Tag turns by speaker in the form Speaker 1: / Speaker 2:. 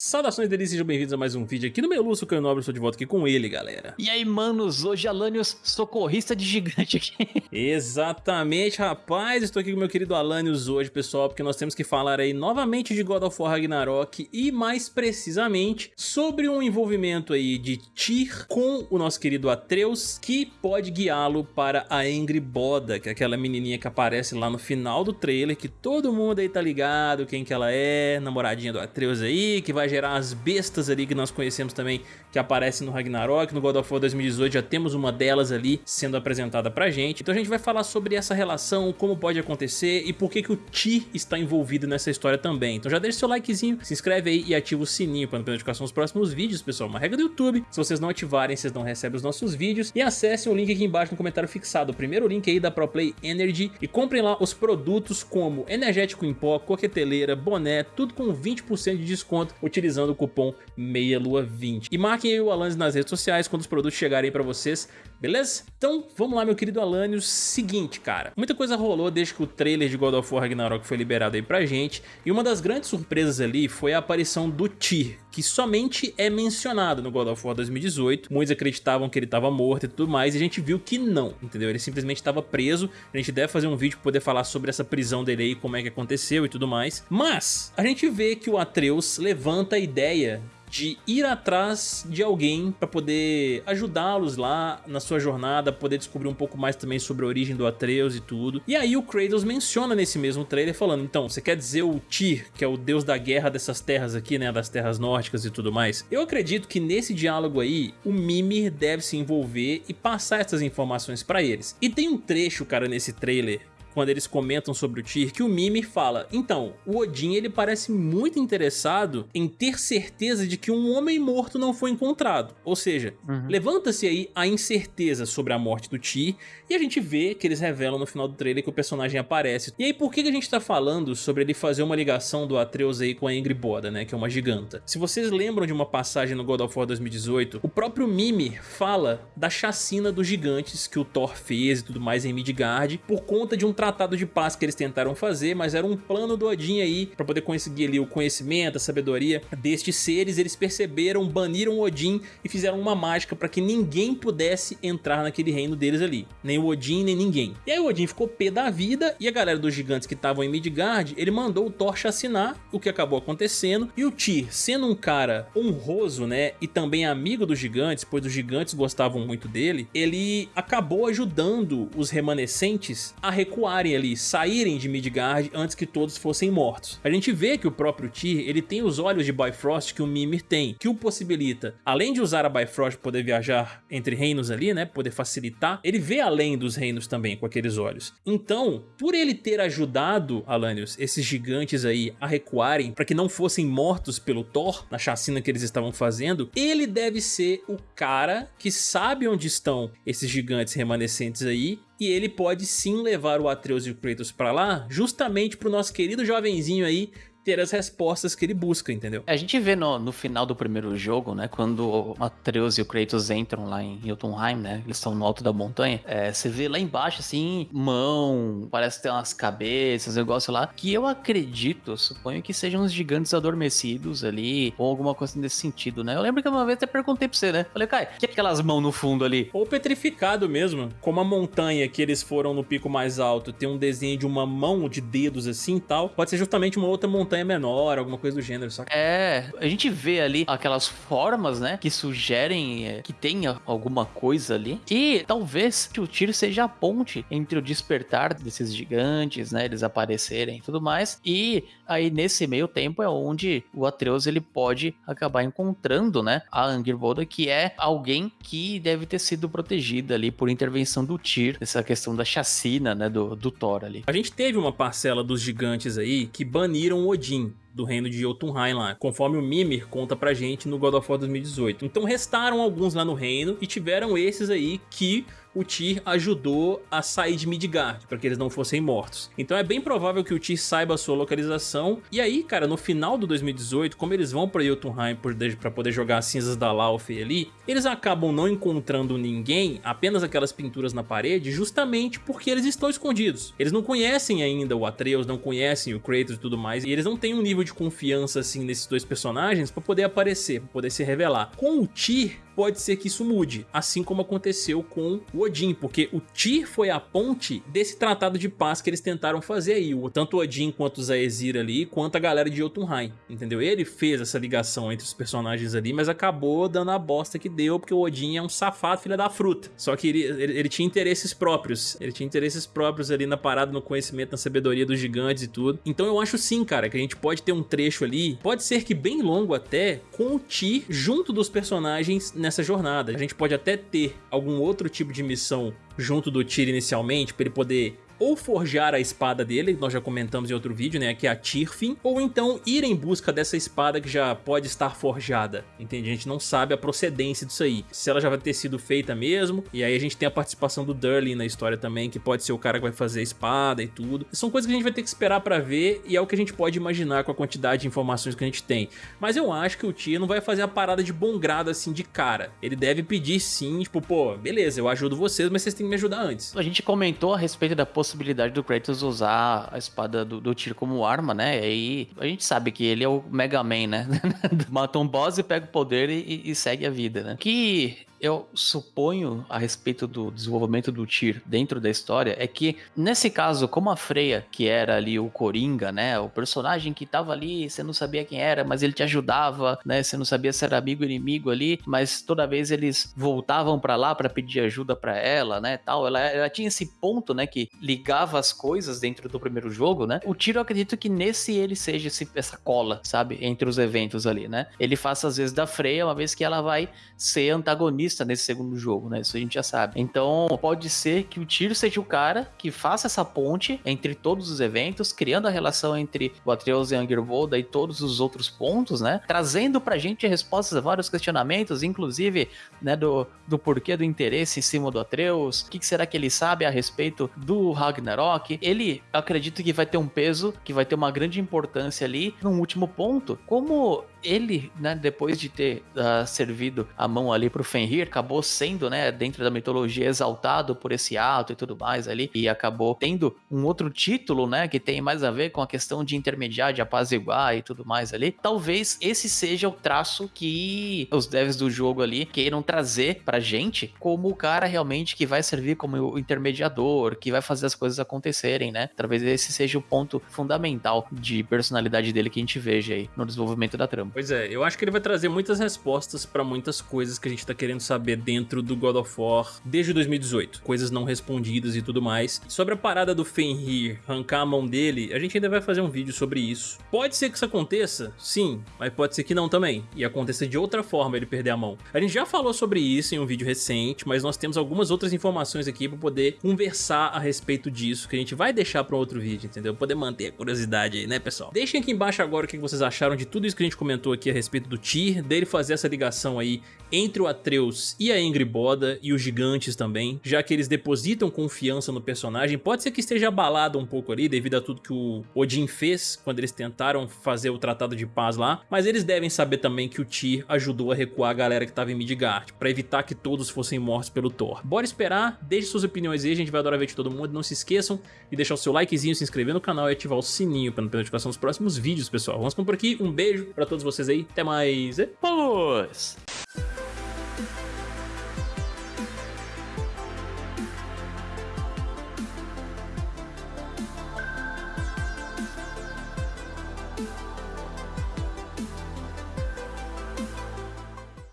Speaker 1: Saudações delícias, sejam bem-vindos a mais um vídeo aqui no meu Lúcio Caio Nobre, estou de volta aqui com ele, galera.
Speaker 2: E aí, manos, hoje Alanios, socorrista de gigante aqui.
Speaker 1: Exatamente, rapaz, estou aqui com meu querido Alanios hoje, pessoal, porque nós temos que falar aí novamente de God of War Ragnarok e mais precisamente sobre um envolvimento aí de Tyr com o nosso querido Atreus, que pode guiá-lo para a Angry Boda, que é aquela menininha que aparece lá no final do trailer, que todo mundo aí tá ligado quem que ela é, namoradinha do Atreus aí, que vai gerar as bestas ali que nós conhecemos também, que aparecem no Ragnarok, no God of War 2018 já temos uma delas ali sendo apresentada pra gente. Então a gente vai falar sobre essa relação, como pode acontecer e por que que o Ti está envolvido nessa história também. Então já deixa seu likezinho, se inscreve aí e ativa o sininho para não perder notificação dos próximos vídeos, pessoal. Uma regra do YouTube, se vocês não ativarem, vocês não recebem os nossos vídeos. E acessem o link aqui embaixo no comentário fixado, o primeiro link aí da ProPlay Energy e comprem lá os produtos como energético em pó, coqueteleira, boné, tudo com 20% de desconto utilizando o cupom MEIALUA20. E marquem o Alanis nas redes sociais quando os produtos chegarem pra vocês, beleza? Então vamos lá meu querido Alanios, seguinte cara, muita coisa rolou desde que o trailer de God of War Ragnarok foi liberado aí pra gente, e uma das grandes surpresas ali foi a aparição do Tyr, que somente é mencionado no God of War 2018, muitos acreditavam que ele estava morto e tudo mais, e a gente viu que não, entendeu? Ele simplesmente estava preso, a gente deve fazer um vídeo para poder falar sobre essa prisão dele aí, como é que aconteceu e tudo mais, mas a gente vê que o Atreus levanta a ideia de ir atrás de alguém para poder ajudá-los lá na sua jornada, poder descobrir um pouco mais também sobre a origem do Atreus e tudo. E aí o Kratos menciona nesse mesmo trailer falando, então, você quer dizer o Tyr, que é o deus da guerra dessas terras aqui, né, das terras nórdicas e tudo mais? Eu acredito que nesse diálogo aí, o Mimir deve se envolver e passar essas informações para eles. E tem um trecho, cara, nesse trailer quando eles comentam sobre o Tyr, que o Mimir fala, então, o Odin ele parece muito interessado em ter certeza de que um homem morto não foi encontrado, ou seja, uhum. levanta-se aí a incerteza sobre a morte do Tyr, e a gente vê que eles revelam no final do trailer que o personagem aparece. E aí por que a gente tá falando sobre ele fazer uma ligação do Atreus aí com a Ingrid Boda, né, que é uma giganta? Se vocês lembram de uma passagem no God of War 2018, o próprio Mimir fala da chacina dos gigantes que o Thor fez e tudo mais em Midgard, por conta de um trabalho tratado de paz que eles tentaram fazer, mas era um plano do Odin aí para poder conseguir ali o conhecimento, a sabedoria destes seres. Eles perceberam, baniram Odin e fizeram uma mágica para que ninguém pudesse entrar naquele reino deles ali. Nem o Odin, nem ninguém. E aí o Odin ficou pé da vida e a galera dos gigantes que estavam em Midgard, ele mandou o Thor chacinar, o que acabou acontecendo. E o Tyr, sendo um cara honroso, né, e também amigo dos gigantes, pois os gigantes gostavam muito dele, ele acabou ajudando os remanescentes a recuar ali, saírem de Midgard antes que todos fossem mortos. A gente vê que o próprio Tyr, ele tem os olhos de Bifrost que o Mimir tem, que o possibilita, além de usar a Bifrost poder viajar entre reinos ali, né, poder facilitar, ele vê além dos reinos também com aqueles olhos. Então, por ele ter ajudado, Alanios, esses gigantes aí a recuarem para que não fossem mortos pelo Thor, na chacina que eles estavam fazendo, ele deve ser o cara que sabe onde estão esses gigantes remanescentes aí e ele pode sim levar o Atreus e o Kratos pra lá, justamente pro nosso querido jovenzinho aí ter as respostas que ele busca, entendeu?
Speaker 2: A gente vê no, no final do primeiro jogo, né, quando o Atreus e o Kratos entram lá em Jotunheim, né, eles estão no alto da montanha, é, você vê lá embaixo, assim, mão, parece ter umas cabeças, negócio lá, que eu acredito, suponho que sejam os gigantes adormecidos ali, ou alguma coisa nesse sentido, né? Eu lembro que uma vez até perguntei pra você, né? Falei, Kai, que é aquelas mãos no fundo ali?
Speaker 1: Ou petrificado mesmo, como a montanha que eles foram no pico mais alto, tem um desenho de uma mão de dedos assim e tal, pode ser justamente uma outra montanha montanha menor, alguma coisa do gênero, saca?
Speaker 2: É, a gente vê ali aquelas formas, né, que sugerem é, que tenha alguma coisa ali. E talvez o tiro seja a ponte entre o despertar desses gigantes, né, eles aparecerem e tudo mais. E aí nesse meio tempo é onde o Atreus ele pode acabar encontrando, né, a Angerboda, que é alguém que deve ter sido protegida ali por intervenção do Tyr, essa questão da chacina, né, do, do Thor ali.
Speaker 1: A gente teve uma parcela dos gigantes aí que baniram Odin Odin, do reino de Jotunheim lá, conforme o Mimir conta pra gente no God of War 2018. Então restaram alguns lá no reino e tiveram esses aí que o Tyr ajudou a sair de Midgard, para que eles não fossem mortos. Então é bem provável que o Tyr saiba a sua localização, e aí, cara, no final do 2018, como eles vão para Jotunheim para poder jogar as cinzas da Laufey ali, eles acabam não encontrando ninguém, apenas aquelas pinturas na parede, justamente porque eles estão escondidos. Eles não conhecem ainda o Atreus, não conhecem o Kratos e tudo mais, e eles não têm um nível nível de confiança assim nesses dois personagens para poder aparecer, para poder se revelar. Com o Tyr, pode ser que isso mude, assim como aconteceu com o Odin, porque o Tyr foi a ponte desse tratado de paz que eles tentaram fazer aí, tanto o Odin quanto o Zaezir ali, quanto a galera de Jotunheim, entendeu? Ele fez essa ligação entre os personagens ali, mas acabou dando a bosta que deu, porque o Odin é um safado filho da fruta, só que ele, ele, ele tinha interesses próprios, ele tinha interesses próprios ali na parada, no conhecimento, na sabedoria dos gigantes e tudo, então eu acho sim, cara, que a gente pode ter um trecho ali, pode ser que bem longo até, com o Tyr junto dos personagens nessa jornada. A gente pode até ter algum outro tipo de missão junto do Tyr inicialmente, para ele poder ou forjar a espada dele, nós já comentamos em outro vídeo, né, que é a Tirfin, ou então ir em busca dessa espada que já pode estar forjada, entende? A gente não sabe a procedência disso aí, se ela já vai ter sido feita mesmo, e aí a gente tem a participação do Durley na história também, que pode ser o cara que vai fazer a espada e tudo. São coisas que a gente vai ter que esperar pra ver, e é o que a gente pode imaginar com a quantidade de informações que a gente tem. Mas eu acho que o Tyr não vai fazer a parada de bom grado assim de cara. Ele deve pedir sim, tipo, pô, beleza, eu ajudo vocês, mas vocês têm que me ajudar antes.
Speaker 2: A gente comentou a respeito da possibilidade possibilidade do Kratos usar a espada do, do tiro como arma, né? E aí a gente sabe que ele é o Mega Man, né? Mata um boss e pega o poder e, e segue a vida, né? Que eu suponho a respeito do desenvolvimento do Tyr dentro da história é que, nesse caso, como a Freya, que era ali o Coringa, né? O personagem que tava ali, você não sabia quem era, mas ele te ajudava, né? Você não sabia se era amigo ou inimigo ali, mas toda vez eles voltavam para lá para pedir ajuda para ela, né? Tal. Ela, ela tinha esse ponto, né? Que ligava as coisas dentro do primeiro jogo, né? O Tyr, eu acredito que nesse ele seja esse, essa cola, sabe? Entre os eventos ali, né? Ele faça às vezes da Freya, uma vez que ela vai ser antagonista nesse segundo jogo, né? Isso a gente já sabe. Então, pode ser que o Tiro seja o cara que faça essa ponte entre todos os eventos, criando a relação entre o Atreus e Angerbolda e todos os outros pontos, né? Trazendo pra gente respostas a vários questionamentos, inclusive, né, do, do porquê do interesse em cima do Atreus, o que, que será que ele sabe a respeito do Ragnarok. Ele, acredito que vai ter um peso, que vai ter uma grande importância ali. Num último ponto, como ele, né, depois de ter uh, servido a mão ali pro Fenrir, acabou sendo, né, dentro da mitologia, exaltado por esse ato e tudo mais ali, e acabou tendo um outro título, né, que tem mais a ver com a questão de intermediar, de apaziguar e tudo mais ali. Talvez esse seja o traço que os devs do jogo ali queiram trazer pra gente como o cara realmente que vai servir como o intermediador, que vai fazer as coisas acontecerem, né? Talvez esse seja o ponto fundamental de personalidade dele que a gente veja aí no desenvolvimento da trama.
Speaker 1: Pois é, eu acho que ele vai trazer muitas respostas para muitas coisas que a gente tá querendo saber dentro do God of War desde 2018. Coisas não respondidas e tudo mais. Sobre a parada do Fenrir arrancar a mão dele, a gente ainda vai fazer um vídeo sobre isso. Pode ser que isso aconteça? Sim, mas pode ser que não também. E aconteça de outra forma ele perder a mão. A gente já falou sobre isso em um vídeo recente, mas nós temos algumas outras informações aqui para poder conversar a respeito disso, que a gente vai deixar para outro vídeo, entendeu? Poder manter a curiosidade aí, né, pessoal? Deixem aqui embaixo agora o que vocês acharam de tudo isso que a gente comentou comentou aqui a respeito do Tyr, dele fazer essa ligação aí entre o Atreus e a Ingrid Boda e os gigantes também, já que eles depositam confiança no personagem. Pode ser que esteja abalado um pouco ali devido a tudo que o Odin fez quando eles tentaram fazer o Tratado de Paz lá, mas eles devem saber também que o Tyr ajudou a recuar a galera que estava em Midgard, para evitar que todos fossem mortos pelo Thor. Bora esperar, deixe suas opiniões aí, a gente vai adorar ver de todo mundo. Não se esqueçam de deixar o seu likezinho, se inscrever no canal e ativar o sininho para não perder notificação dos próximos vídeos, pessoal. Vamos por aqui, um beijo para todos vocês aí, até mais. E...